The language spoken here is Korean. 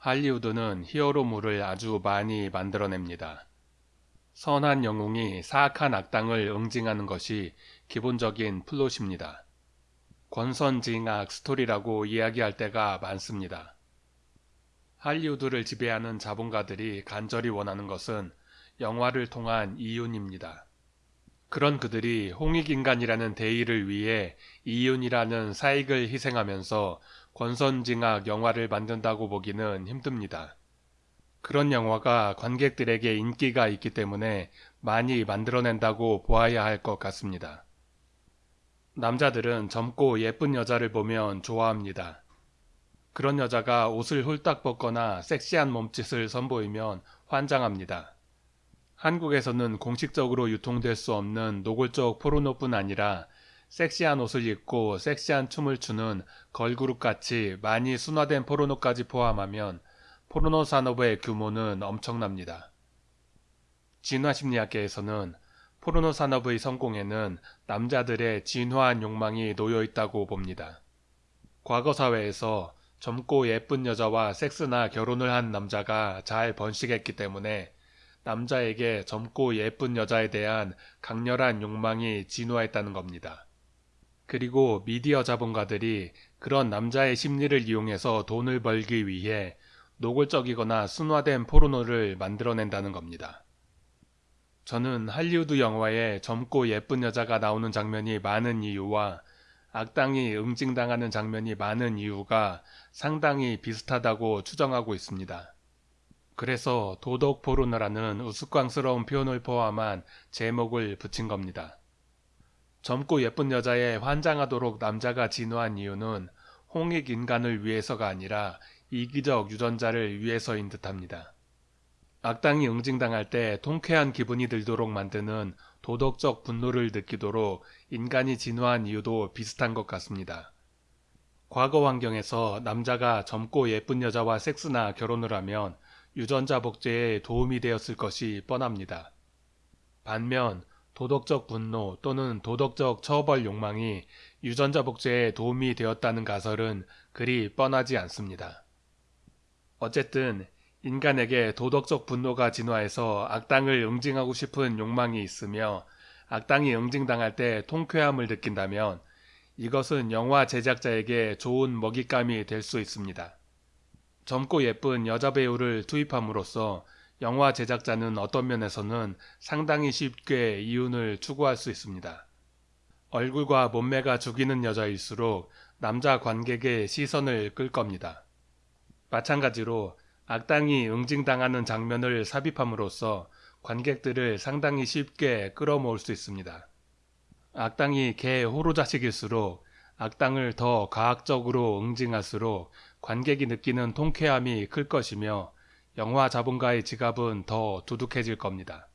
할리우드는 히어로물을 아주 많이 만들어냅니다. 선한 영웅이 사악한 악당을 응징하는 것이 기본적인 플롯입니다. 권선징악 스토리라고 이야기할 때가 많습니다. 할리우드를 지배하는 자본가들이 간절히 원하는 것은 영화를 통한 이윤입니다. 그런 그들이 홍익인간이라는 대의를 위해 이윤이라는 사익을 희생하면서 권선징악 영화를 만든다고 보기는 힘듭니다. 그런 영화가 관객들에게 인기가 있기 때문에 많이 만들어낸다고 보아야 할 것 같습니다. 남자들은 젊고 예쁜 여자를 보면 좋아합니다. 그런 여자가 옷을 홀딱 벗거나 섹시한 몸짓을 선보이면 환장합니다. 한국에서는 공식적으로 유통될 수 없는 노골적 포르노뿐 아니라 섹시한 옷을 입고 섹시한 춤을 추는 걸그룹 같이 많이 순화된 포르노까지 포함하면 포르노 산업의 규모는 엄청납니다. 진화심리학계에서는 포르노 산업의 성공에는 남자들의 진화한 욕망이 놓여 있다고 봅니다. 과거 사회에서 젊고 예쁜 여자와 섹스나 결혼을 한 남자가 잘 번식했기 때문에 남자에게 젊고 예쁜 여자에 대한 강렬한 욕망이 진화했다는 겁니다. 그리고 미디어 자본가들이 그런 남자의 심리를 이용해서 돈을 벌기 위해 노골적이거나 순화된 포르노를 만들어낸다는 겁니다. 저는 할리우드 영화에 젊고 예쁜 여자가 나오는 장면이 많은 이유와 악당이 응징당하는 장면이 많은 이유가 상당히 비슷하다고 추정하고 있습니다. 그래서 도덕 포르노라는 우스꽝스러운 표현을 포함한 제목을 붙인 겁니다. 젊고 예쁜 여자에 환장하도록 남자가 진화한 이유는 홍익 인간을 위해서가 아니라 이기적 유전자를 위해서인 듯합니다. 악당이 응징당할 때 통쾌한 기분이 들도록 만드는 도덕적 분노를 느끼도록 인간이 진화한 이유도 비슷한 것 같습니다. 과거 환경에서 남자가 젊고 예쁜 여자와 섹스나 결혼을 하면 유전자 복제에 도움이 되었을 것이 뻔합니다. 반면 도덕적 분노 또는 도덕적 처벌 욕망이 유전자 복제에 도움이 되었다는 가설은 그리 뻔하지 않습니다. 어쨌든 인간에게 도덕적 분노가 진화해서 악당을 응징하고 싶은 욕망이 있으며 악당이 응징당할 때 통쾌함을 느낀다면 이것은 영화 제작자에게 좋은 먹잇감이 될 수 있습니다. 젊고 예쁜 여자 배우를 투입함으로써 영화 제작자는 어떤 면에서는 상당히 쉽게 이윤을 추구할 수 있습니다. 얼굴과 몸매가 죽이는 여자일수록 남자 관객의 시선을 끌 겁니다. 마찬가지로 악당이 응징당하는 장면을 삽입함으로써 관객들을 상당히 쉽게 끌어모을 수 있습니다. 악당이 개 호로자식일수록 악당을 더 과학적으로 응징할수록 관객이 느끼는 통쾌함이 클 것이며 영화 자본가의 지갑은 더 두둑해질 겁니다.